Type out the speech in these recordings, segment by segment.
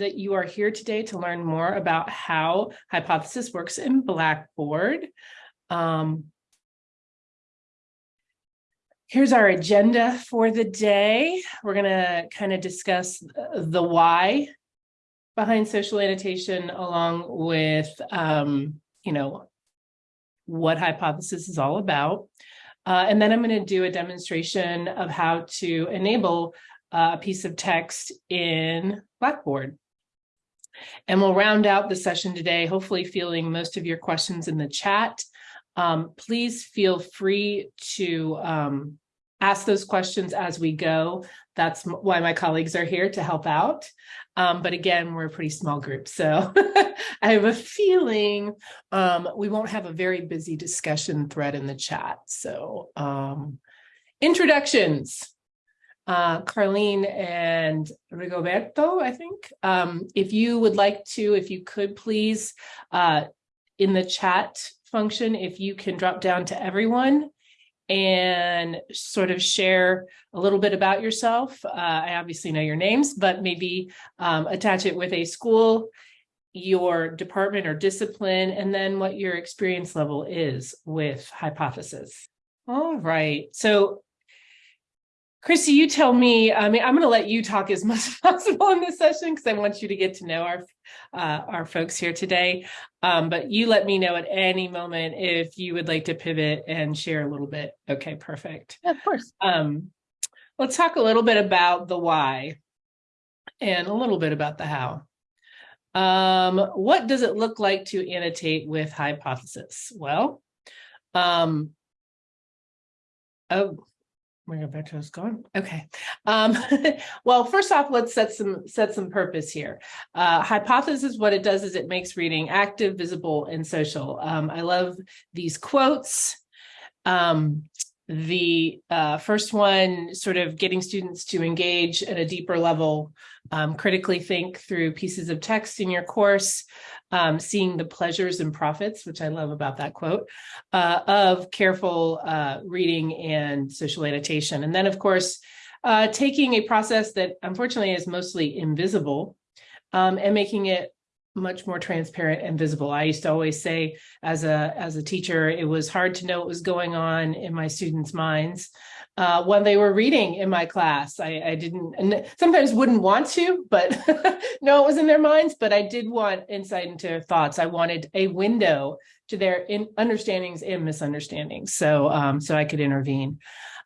that you are here today to learn more about how hypothesis works in Blackboard. Um, here's our agenda for the day. We're going to kind of discuss uh, the why behind social annotation along with, um, you know, what hypothesis is all about. Uh, and then I'm going to do a demonstration of how to enable a piece of text in Blackboard. And we'll round out the session today, hopefully feeling most of your questions in the chat. Um, please feel free to um, ask those questions as we go. That's why my colleagues are here to help out. Um, but again, we're a pretty small group, so I have a feeling um, we won't have a very busy discussion thread in the chat. So um, introductions. Uh, Carlene and Rigoberto, I think. Um, if you would like to, if you could please, uh, in the chat function, if you can drop down to everyone and sort of share a little bit about yourself. Uh, I obviously know your names, but maybe um, attach it with a school, your department or discipline, and then what your experience level is with hypothesis. All right, so Chrissy, you tell me, I mean, I'm going to let you talk as much as possible in this session because I want you to get to know our uh, our folks here today. Um, but you let me know at any moment if you would like to pivot and share a little bit. Okay, perfect. Yeah, of course. Um, let's talk a little bit about the why and a little bit about the how. Um, what does it look like to annotate with hypothesis? Well, um, oh, Roberto's gone. Okay. Um, well, first off, let's set some set some purpose here. Uh, hypothesis, what it does is it makes reading active, visible, and social. Um, I love these quotes. Um, the uh, first one, sort of getting students to engage at a deeper level, um, critically think through pieces of text in your course, um, seeing the pleasures and profits, which I love about that quote, uh, of careful uh, reading and social annotation. And then, of course, uh, taking a process that unfortunately is mostly invisible um, and making it much more transparent and visible. I used to always say as a as a teacher, it was hard to know what was going on in my students' minds uh, when they were reading in my class. I, I didn't and sometimes wouldn't want to, but no, it was in their minds, but I did want insight into their thoughts. I wanted a window to their in understandings and misunderstandings so um, so I could intervene.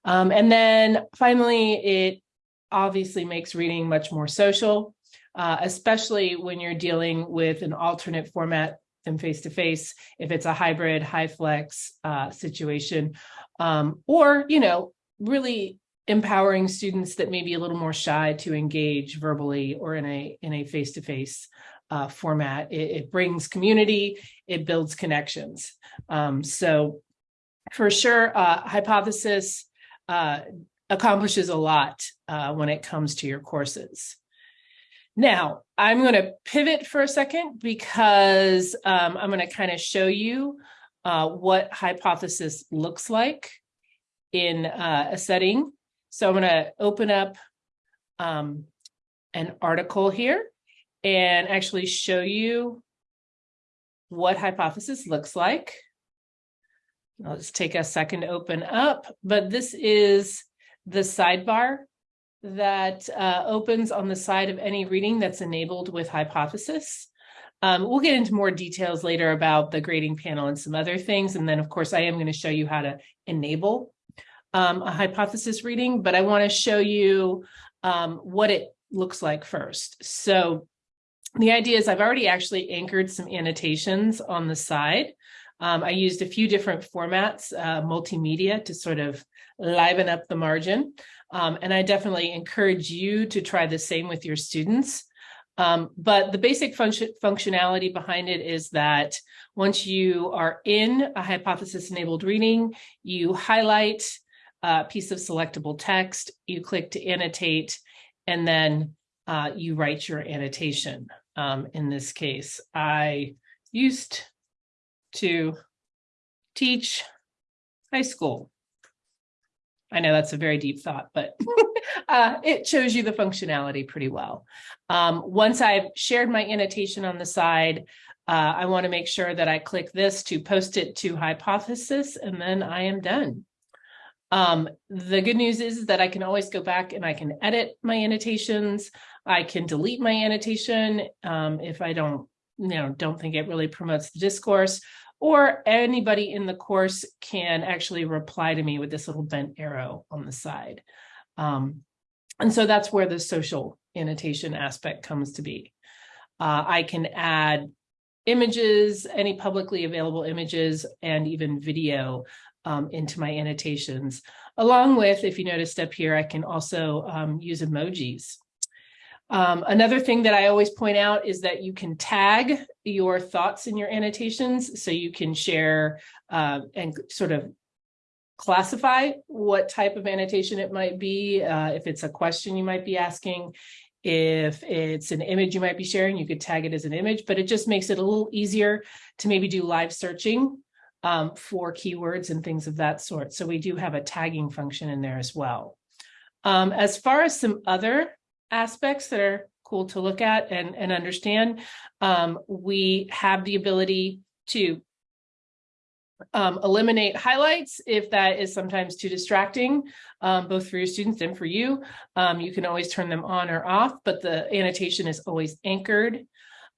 Um, and then finally, it obviously makes reading much more social uh, especially when you're dealing with an alternate format than face-to-face, if it's a hybrid, HyFlex uh, situation, um, or, you know, really empowering students that may be a little more shy to engage verbally or in a in a face-to-face uh, format. It, it, brings community, it builds connections. Um, so for sure, uh, hypothesis uh, accomplishes a lot uh, when it comes to your courses. Now, I'm going to pivot for a second because um, I'm going to kind of show you uh, what hypothesis looks like in uh, a setting. So I'm going to open up um, an article here and actually show you what hypothesis looks like. I'll just take a second to open up, but this is the sidebar that uh, opens on the side of any reading that's enabled with hypothesis. Um, we'll get into more details later about the grading panel and some other things. And then, of course, I am going to show you how to enable um, a hypothesis reading, but I want to show you um, what it looks like first. So the idea is I've already actually anchored some annotations on the side. Um, I used a few different formats, uh, multimedia to sort of liven up the margin. Um, and I definitely encourage you to try the same with your students. Um, but the basic function functionality behind it is that once you are in a hypothesis enabled reading, you highlight a piece of selectable text, you click to annotate, and then uh, you write your annotation. Um, in this case, I used to teach high school I know that's a very deep thought, but uh, it shows you the functionality pretty well. Um, once I've shared my annotation on the side, uh, I want to make sure that I click this to post it to Hypothesis, and then I am done. Um, the good news is that I can always go back and I can edit my annotations. I can delete my annotation um, if I don't, you know, don't think it really promotes the discourse, or anybody in the course can actually reply to me with this little bent arrow on the side. Um, and so that's where the social annotation aspect comes to be. Uh, I can add images, any publicly available images, and even video um, into my annotations. Along with, if you noticed up here, I can also um, use emojis. Um, another thing that I always point out is that you can tag your thoughts in your annotations so you can share uh, and sort of classify what type of annotation it might be. Uh, if it's a question you might be asking, if it's an image you might be sharing, you could tag it as an image, but it just makes it a little easier to maybe do live searching um, for keywords and things of that sort. So we do have a tagging function in there as well. Um, as far as some other aspects that are cool to look at and, and understand, um, we have the ability to um, eliminate highlights if that is sometimes too distracting, um, both for your students and for you. Um, you can always turn them on or off, but the annotation is always anchored.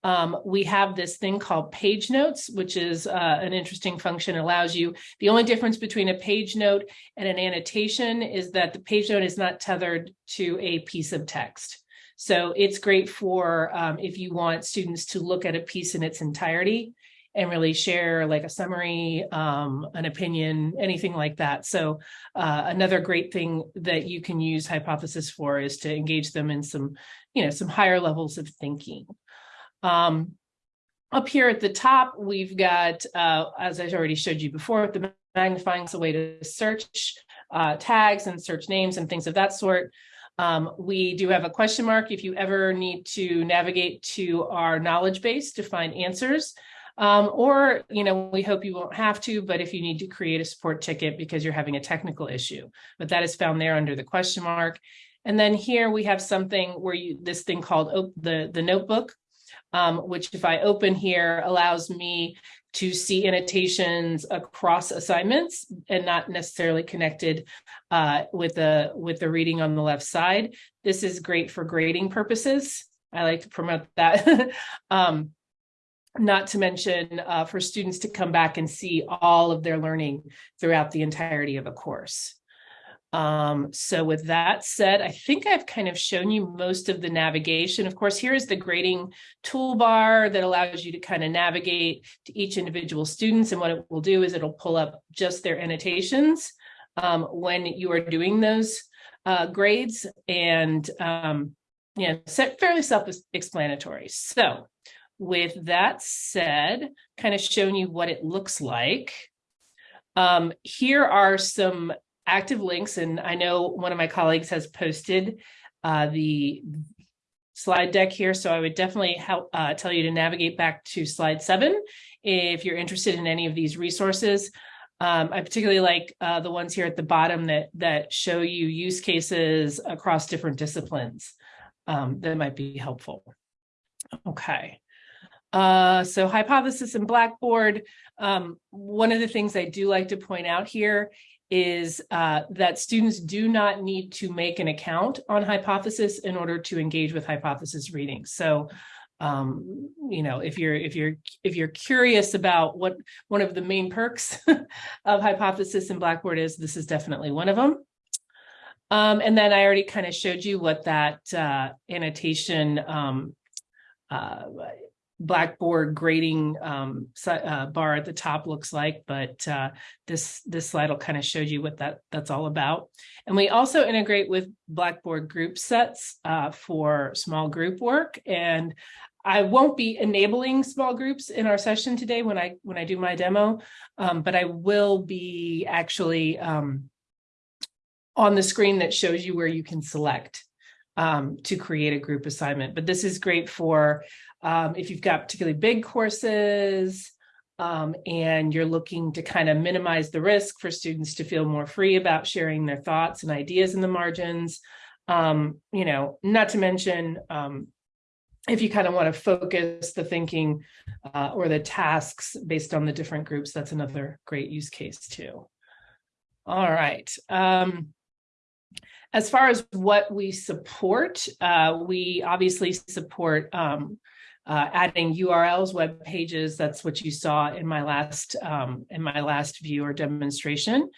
Um, we have this thing called page notes, which is uh, an interesting function. It allows you, the only difference between a page note and an annotation is that the page note is not tethered to a piece of text. So it's great for um, if you want students to look at a piece in its entirety and really share like a summary, um, an opinion, anything like that. So uh, another great thing that you can use hypothesis for is to engage them in some, you know, some higher levels of thinking. Um, up here at the top, we've got, uh, as I already showed you before, the magnifying is a way to search uh, tags and search names and things of that sort. Um, we do have a question mark if you ever need to navigate to our knowledge base to find answers. Um, or, you know, we hope you won't have to, but if you need to create a support ticket because you're having a technical issue, but that is found there under the question mark. And then here we have something where you, this thing called the, the notebook, um, which if I open here allows me to see annotations across assignments and not necessarily connected uh, with the with the reading on the left side. This is great for grading purposes. I like to promote that. um, not to mention uh, for students to come back and see all of their learning throughout the entirety of a course. Um, so with that said, I think I've kind of shown you most of the navigation. Of course, here is the grading toolbar that allows you to kind of navigate to each individual students. And what it will do is it'll pull up just their annotations um, when you are doing those uh, grades and um, yeah, fairly self-explanatory. So with that said, kind of shown you what it looks like. Um, here are some active links, and I know one of my colleagues has posted uh, the slide deck here, so I would definitely help uh, tell you to navigate back to slide seven if you're interested in any of these resources. Um, I particularly like uh, the ones here at the bottom that that show you use cases across different disciplines um, that might be helpful. Okay. Uh, so hypothesis and Blackboard, um, one of the things I do like to point out here is uh, that students do not need to make an account on hypothesis in order to engage with hypothesis reading. So, um, you know, if you're if you're if you're curious about what one of the main perks of hypothesis and Blackboard is, this is definitely one of them. Um, and then I already kind of showed you what that uh, annotation um, uh, Blackboard grading um, uh, bar at the top looks like, but uh, this this slide will kind of show you what that that's all about. And we also integrate with Blackboard group sets uh, for small group work. And I won't be enabling small groups in our session today when I when I do my demo, um, but I will be actually um, on the screen that shows you where you can select um, to create a group assignment. But this is great for um, if you've got particularly big courses, Um, and you're looking to kind of minimize the risk for students to feel more free about sharing their thoughts and ideas in the margins. Um, you know, not to mention, um, if you kind of want to focus the thinking uh, or the tasks based on the different groups, that's another great use case too. All right. Um, as far as what we support, uh, we obviously support um, uh, adding URLs, web pages. That's what you saw in my last um, in my last view or demonstration.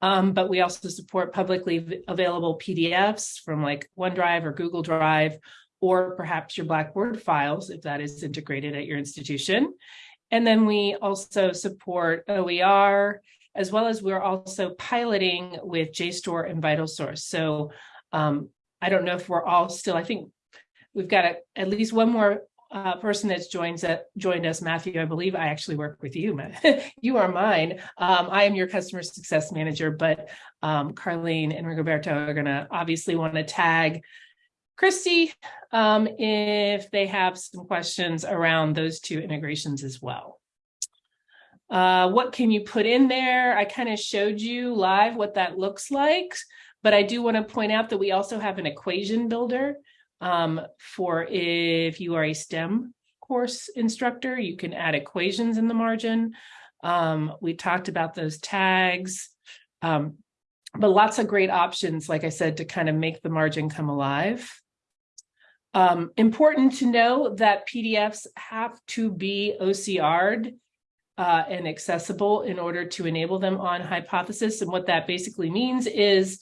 Um, but we also support publicly available PDFs from like OneDrive or Google Drive, or perhaps your Blackboard files if that is integrated at your institution. And then we also support OER, as well as we're also piloting with JSTOR and VitalSource. So um, I don't know if we're all still, I think we've got a, at least one more uh, person that's joined, uh, joined us, Matthew, I believe I actually work with you, you are mine. Um, I am your customer success manager, but um, Carlene and Rigoberto are going to obviously want to tag Christy um, if they have some questions around those two integrations as well. Uh, what can you put in there? I kind of showed you live what that looks like, but I do want to point out that we also have an equation builder um, for if you are a STEM course instructor, you can add equations in the margin. Um, we talked about those tags, um, but lots of great options, like I said, to kind of make the margin come alive. Um, important to know that PDFs have to be OCR'd uh, and accessible in order to enable them on Hypothesis. And what that basically means is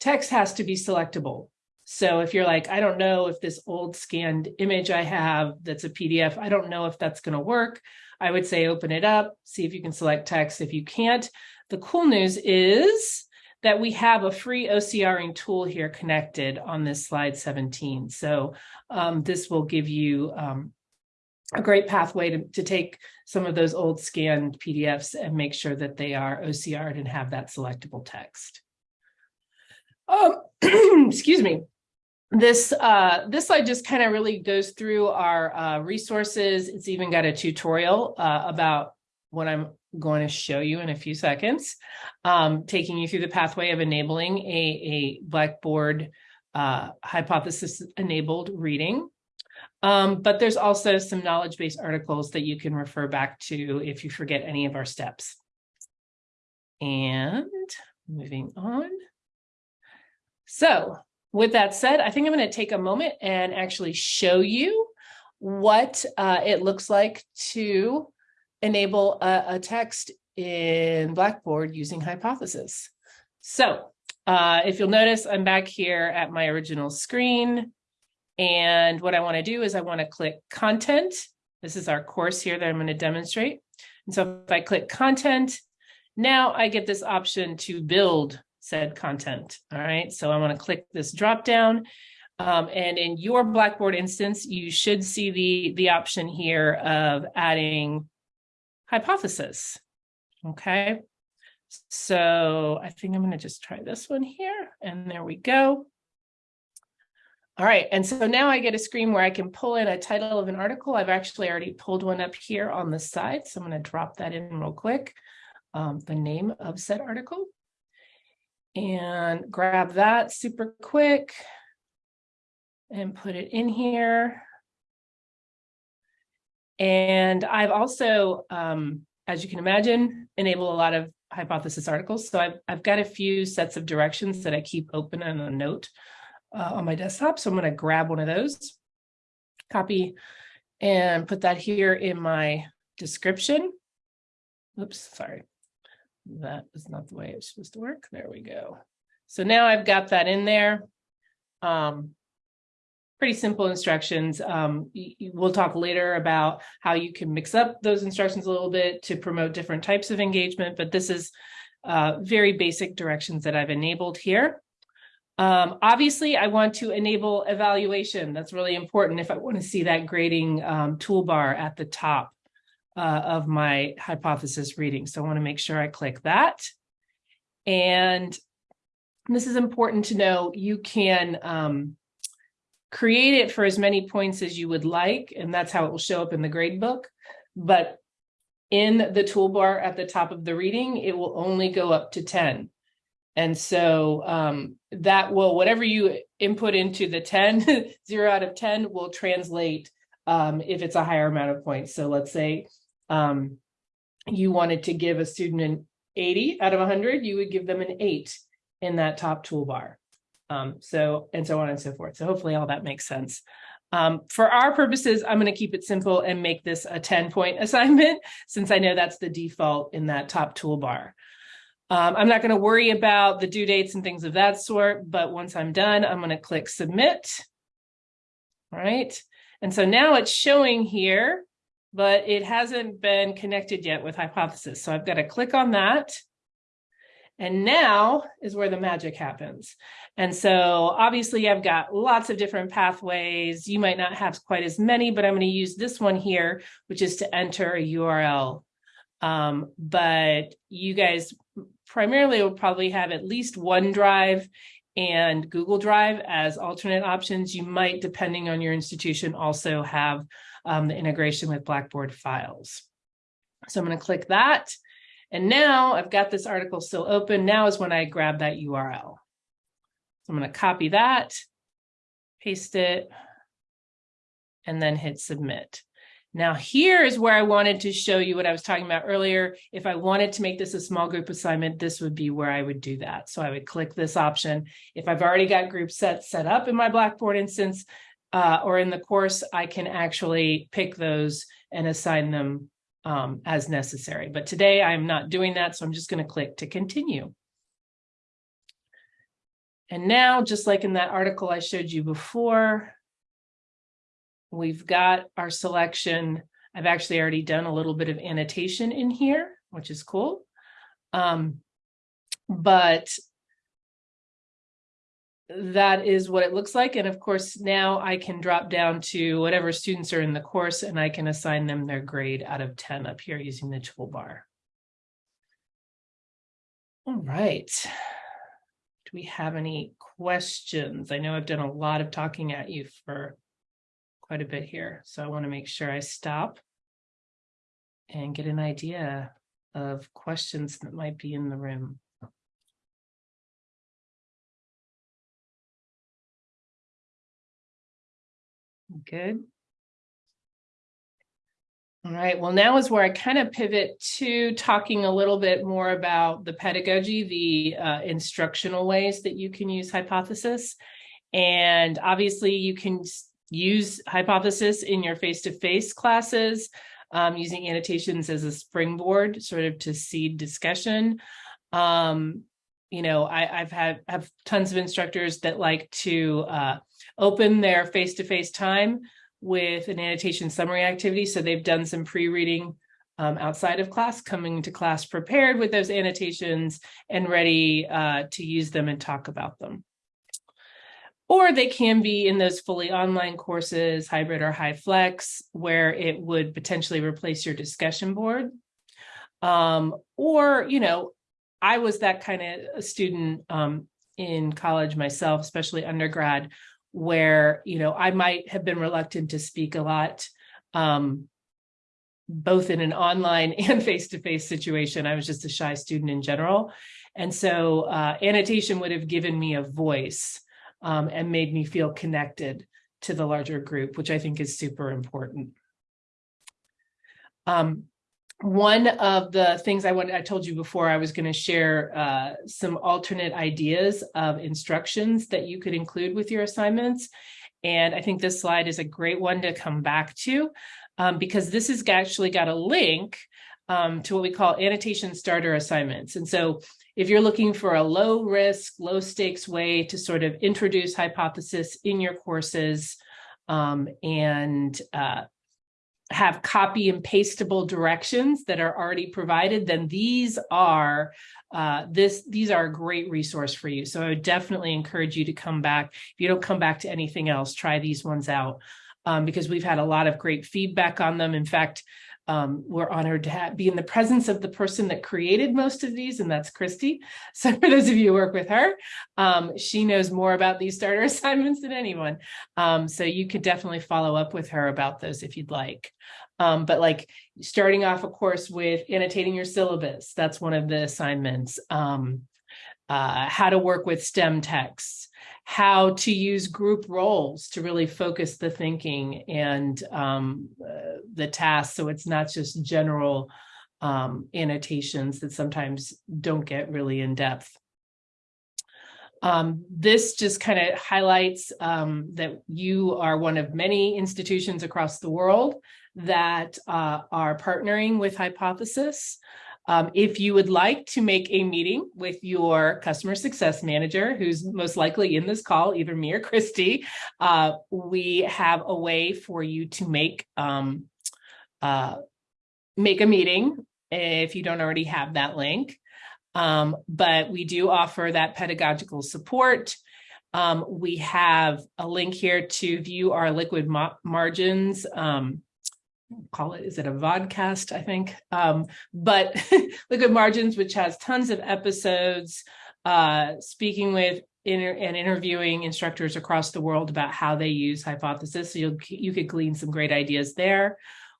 text has to be selectable. So if you're like, I don't know if this old scanned image I have that's a PDF, I don't know if that's going to work. I would say open it up, see if you can select text. If you can't, the cool news is that we have a free OCRing tool here connected on this slide 17. So um, this will give you um, a great pathway to, to take some of those old scanned PDFs and make sure that they are OCR'd and have that selectable text. Um, excuse me. This uh, this slide just kind of really goes through our uh, resources. It's even got a tutorial uh, about what I'm going to show you in a few seconds, um, taking you through the pathway of enabling a, a Blackboard uh, hypothesis enabled reading. Um, but there's also some knowledge-based articles that you can refer back to if you forget any of our steps. And moving on. So with that said, I think I'm going to take a moment and actually show you what uh, it looks like to enable a, a, text in Blackboard using Hypothesis. So uh, if you'll notice, I'm back here at my original screen. And what I want to do is I want to click content. This is our course here that I'm going to demonstrate. And so if I click content, now I get this option to build said content. All right, so I want to click this drop down. Um, and in your Blackboard instance, you should see the, the option here of adding hypothesis. Okay, so I think I'm going to just try this one here. And there we go. All right, and so now I get a screen where I can pull in a title of an article. I've actually already pulled one up here on the side, so I'm going to drop that in real quick. Um, the name of said article and grab that super quick and put it in here. And I've also, um, as you can imagine, enable a lot of hypothesis articles. So I've, I've got a few sets of directions that I keep open on a note uh, on my desktop. So I'm going to grab one of those, copy, and put that here in my description. Oops, sorry. That is not the way it's supposed to work. There we go. So now I've got that in there. Um, pretty simple instructions. Um, we'll talk later about how you can mix up those instructions a little bit to promote different types of engagement, but this is uh, very basic directions that I've enabled here. Um, obviously, I want to enable evaluation. That's really important if I want to see that grading um, toolbar at the top uh, of my hypothesis reading. So I want to make sure I click that. And this is important to know. You can um, create it for as many points as you would like, and that's how it will show up in the grade book. But in the toolbar at the top of the reading, it will only go up to 10. And so um, that will, whatever you input into the 10, zero out of 10 will translate um, if it's a higher amount of points. So let's say um, you wanted to give a student an 80 out of 100, you would give them an eight in that top toolbar. Um, so, and so on and so forth. So hopefully all that makes sense. Um, for our purposes, I'm going to keep it simple and make this a 10 point assignment since I know that's the default in that top toolbar. Um, I'm not going to worry about the due dates and things of that sort, but once I'm done, I'm going to click submit. All right. And so now it's showing here, but it hasn't been connected yet with hypothesis. So I've got to click on that. And now is where the magic happens. And so obviously I've got lots of different pathways. You might not have quite as many, but I'm going to use this one here, which is to enter a URL. Um, but you guys primarily will probably have at least OneDrive and Google Drive as alternate options. You might, depending on your institution, also have um, the integration with Blackboard files. So I'm going to click that. And now I've got this article still open. Now is when I grab that URL. So I'm going to copy that, paste it, and then hit submit. Now here is where I wanted to show you what I was talking about earlier. If I wanted to make this a small group assignment, this would be where I would do that. So I would click this option. If I've already got group sets set up in my Blackboard instance uh, or in the course, I can actually pick those and assign them um, as necessary. But today I'm not doing that, so I'm just going to click to continue. And now, just like in that article I showed you before, We've got our selection. I've actually already done a little bit of annotation in here, which is cool. Um, but that is what it looks like. And of course, now I can drop down to whatever students are in the course and I can assign them their grade out of 10 up here using the toolbar. All right. Do we have any questions? I know I've done a lot of talking at you for quite a bit here. So I want to make sure I stop and get an idea of questions that might be in the room. Good. All right, well, now is where I kind of pivot to talking a little bit more about the pedagogy, the uh, instructional ways that you can use hypothesis. And obviously you can use hypothesis in your face-to-face -face classes, um, using annotations as a springboard sort of to seed discussion. Um, you know, I, have had have tons of instructors that like to uh, open their face-to-face -face time with an annotation summary activity. So they've done some pre-reading um, outside of class, coming to class prepared with those annotations and ready uh, to use them and talk about them or they can be in those fully online courses, hybrid or HyFlex, where it would potentially replace your discussion board. Um, or, you know, I was that kind of student um, in college myself, especially undergrad, where, you know, I might have been reluctant to speak a lot, um, both in an online and face-to-face -face situation. I was just a shy student in general. And so uh, annotation would have given me a voice um, and made me feel connected to the larger group, which I think is super important. Um, one of the things I wanted, I told you before, I was going to share uh, some alternate ideas of instructions that you could include with your assignments. And I think this slide is a great one to come back to um, because this has actually got a link um, to what we call annotation starter assignments. And so if you're looking for a low risk, low stakes way to sort of introduce hypothesis in your courses um, and uh, have copy and pastable directions that are already provided, then these are uh, this these are a great resource for you. So I would definitely encourage you to come back. If you don't come back to anything else, try these ones out um, because we've had a lot of great feedback on them. In fact, Um, we're honored to have, be in the presence of the person that created most of these, and that's Christy. So for those of you who work with her, um, she knows more about these starter assignments than anyone. Um, so you could definitely follow up with her about those if you'd like. Um, but like starting off, a course, with annotating your syllabus, that's one of the assignments. Um, uh, how to work with STEM texts, how to use group roles to really focus the thinking and um, uh, the tasks. So it's not just general um, annotations that sometimes don't get really in depth. Um, this just kind of highlights um, that you are one of many institutions across the world that uh, are partnering with Hypothesis. Um, if you would like to make a meeting with your customer success manager, who's most likely in this call, either me or Christy, uh, we have a way for you to make um, uh, make a meeting if you don't already have that link. Um, but we do offer that pedagogical support. Um, we have a link here to view our liquid margins. Um, call it, is it a vodcast, I think? Um, but liquid margins, which has tons of episodes, uh, speaking with inter and interviewing instructors across the world about how they use hypothesis. So you you could glean some great ideas there.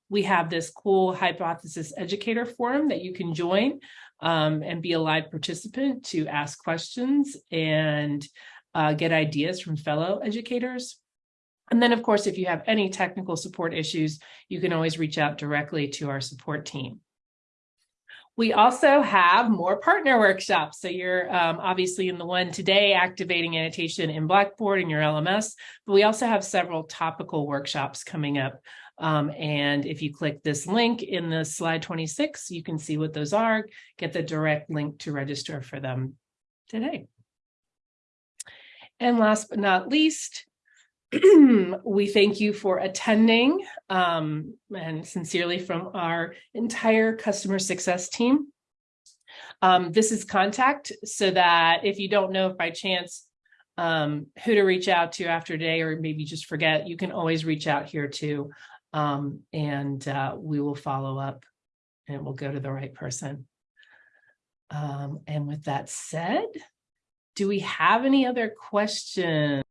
We have this cool hypothesis educator forum that you can join um, and be a live participant to ask questions and uh, get ideas from fellow educators. And then, of course, if you have any technical support issues, you can always reach out directly to our support team. We also have more partner workshops. So you're um, obviously in the one today, activating annotation in Blackboard in your LMS, but we also have several topical workshops coming up um, and if you click this link in the slide 26, you can see what those are, get the direct link to register for them today. And last but not least, we thank you for attending um, and sincerely from our entire customer success team. Um, this is contact so that if you don't know by chance um, who to reach out to after today or maybe just forget, you can always reach out here too. Um, and uh, we will follow up and we'll go to the right person. Um, and with that said, do we have any other questions?